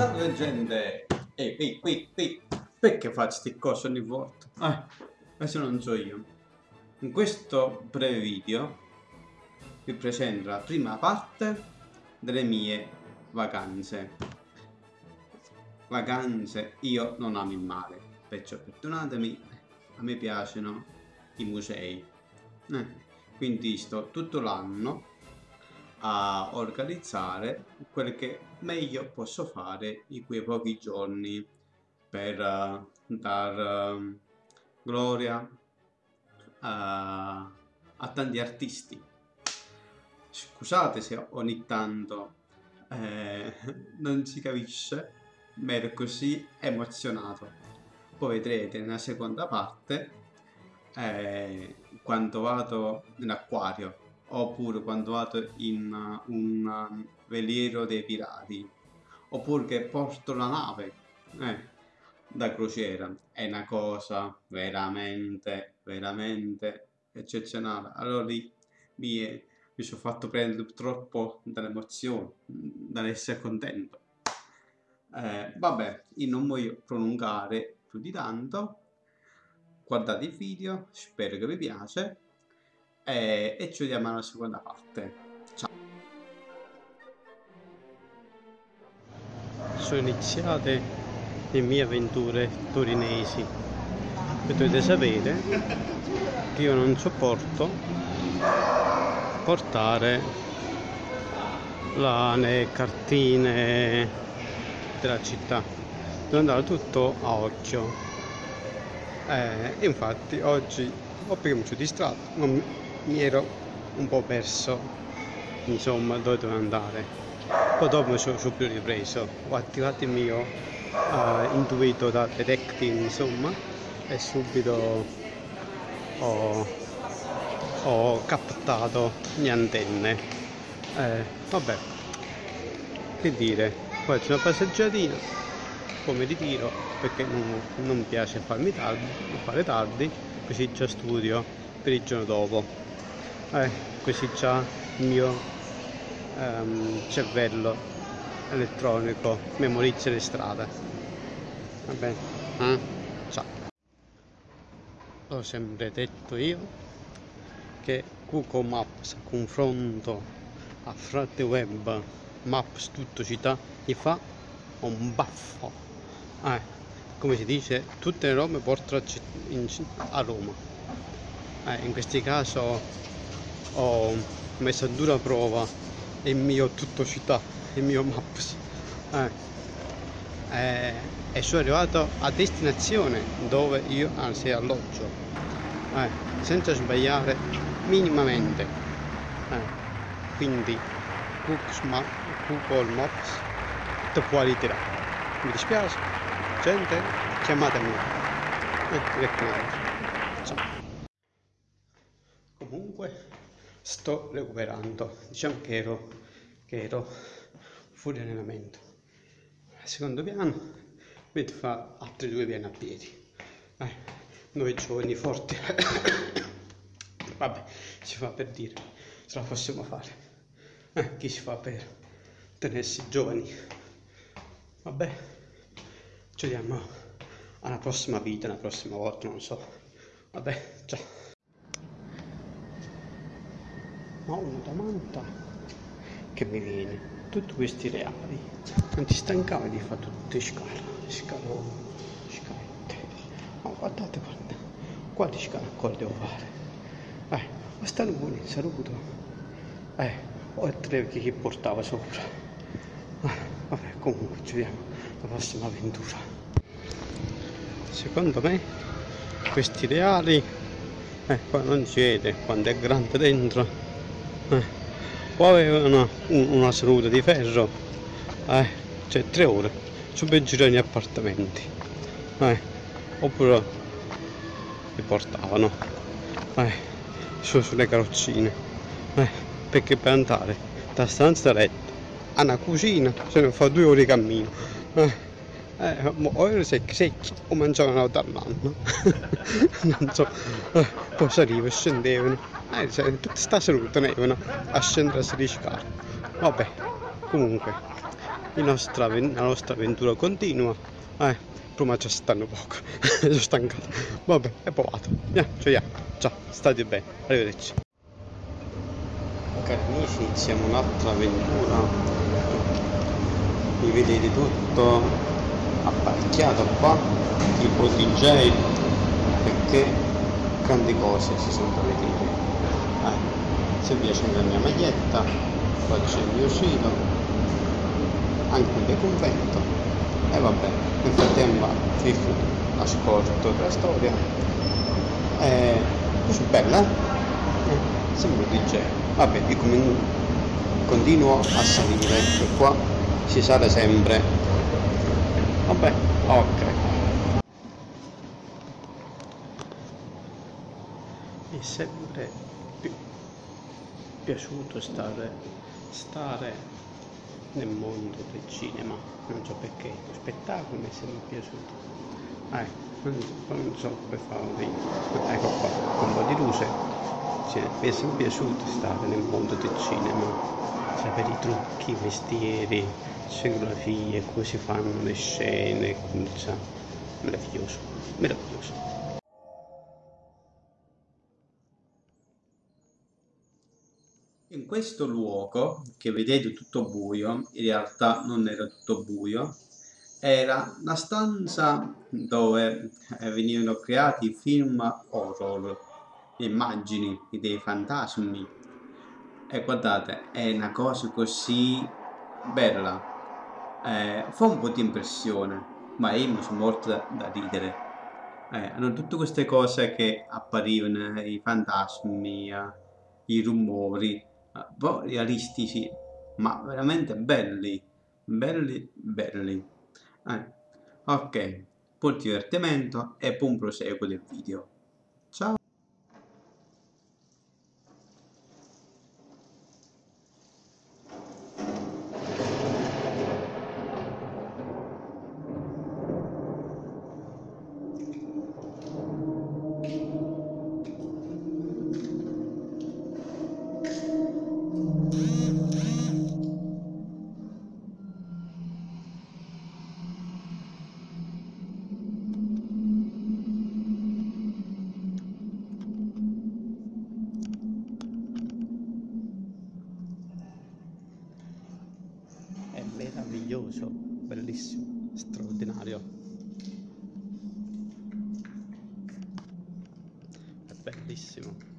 Salve gente! Ehi, qui, qui, qui! Perché faccio sti cose ogni volta? Eh, questo non so io. In questo breve video vi presento la prima parte delle mie vacanze. Vacanze, io non amo il mare, perciò perdonatemi, a me piacciono i musei. Eh, quindi sto tutto l'anno a organizzare quel che meglio posso fare in quei pochi giorni per uh, dar uh, gloria uh, a tanti artisti. Scusate se ogni tanto eh, non si capisce, ma ero così emozionato. Poi vedrete nella seconda parte eh, quando vado in acquario oppure quando vado in uh, un um, veliero dei pirati oppure che porto la nave eh, da crociera. È una cosa veramente veramente eccezionale. Allora lì mi, mi sono fatto prendere troppo dall'emozione dall'essere contento. Eh, vabbè io non voglio prolungare più di tanto. Guardate il video spero che vi piace e, e ci vediamo alla seconda parte. Ciao! Sono iniziate le mie avventure torinesi e dovete sapere che io non sopporto portare la, le cartine della città devo andare tutto a occhio eh, infatti oggi ho perché mi sono distratto mi ero un po' perso insomma dove dovevo andare. Poi dopo mi sono subito ripreso. Ho attivato il mio uh, intuito da detective insomma e subito ho, ho captato le antenne. Eh, vabbè che dire? Poi c'è una passeggiatina poi mi ritiro perché non, non piace farmi tardi, fare tardi così già studio per il giorno dopo eh, così già il mio um, cervello elettronico memorizza le strade. Va bene eh? ciao. Ho sempre detto io che Google Maps a confronto a Frate Web Maps tutto città gli fa un baffo. Eh, come si dice tutte le robe portano a Roma. Eh, in questo caso ho messo a dura prova il mio tutto città, il mio Maps. Eh, eh, e sono arrivato a destinazione dove io anzi alloggio, eh, senza sbagliare minimamente. Eh, quindi Google Maps te ritirare. Mi dispiace, gente, chiamatemi. Eh, Ciao. Comunque sto recuperando. Diciamo che ero, che ero fuori allenamento. Al secondo piano mentre fa altri due piani a piedi. Eh, noi giovani forti vabbè si fa per dire ce la possiamo fare. Eh, chi si fa per tenersi giovani? Vabbè ci vediamo alla prossima vita una prossima volta non so. Vabbè ciao ma una domanda che mi viene tutti questi reali. Non ti stancavi di fare tutte scale scaloni scalette. Ma guardate guarda quali scale ancora devo fare? Eh ma stanno buoni saluto eh oltre che chi portava sopra. Eh, vabbè comunque ci vediamo la prossima avventura. Secondo me questi reali eh, qua non si vede quando è grande dentro. Poi una, una seduta di ferro eh, cioè tre ore su per girare gli appartamenti eh, oppure li portavano eh, su, sulle carrozzine eh, perché per andare da stanza letto a una cucina se ne fa due ore di cammino eh, eh, o erano secchi secchi o mangiavano dall'anno non so eh, poi salivano e scendevano eh, cioè, tutta sta salute tenevano a scendere a 16 scale vabbè comunque nostra, la nostra avventura continua. Eh, prima ci stanno poco, sono stancato. Vabbè, è provato. Yeah, cioè, Ciao, state bene, arrivederci. Cari amici, iniziamo un'altra avventura. Vi vedete tutto apparecchiato qua, tipo DJ, perché grandi cose si sono vedere. Eh, se vi accendo la mia maglietta, faccio il mio sito, anche il convento e vabbè, nel frattempo ascolto la storia. Eh, così bella eh, sembra un DJ vabbè io continuo a salire e qua si sale sempre vabbè ok. Mi è sempre più piaciuto stare, stare nel mondo del cinema. Non so perché lo spettacolo mi è sempre piaciuto. Eh non so come farvi ecco qua un po' di luce. Cioè, mi è sempre piaciuto stare nel mondo del cinema sapere i trucchi, i mestieri scenografie, come si fanno le scene cioè, meraviglioso meraviglioso in questo luogo che vedete tutto buio in realtà non era tutto buio era la stanza dove venivano creati film horror, immagini dei fantasmi. E guardate, è una cosa così bella. Eh, fa un po' di impressione, ma io mi sono morto da, da ridere. Eh, hanno tutte queste cose che apparivano, i fantasmi, eh, i rumori, eh, realistici, ma veramente belli, belli, belli. Eh, ok, buon divertimento e buon proseguo del video. Meraviglioso, bellissimo, straordinario. È bellissimo.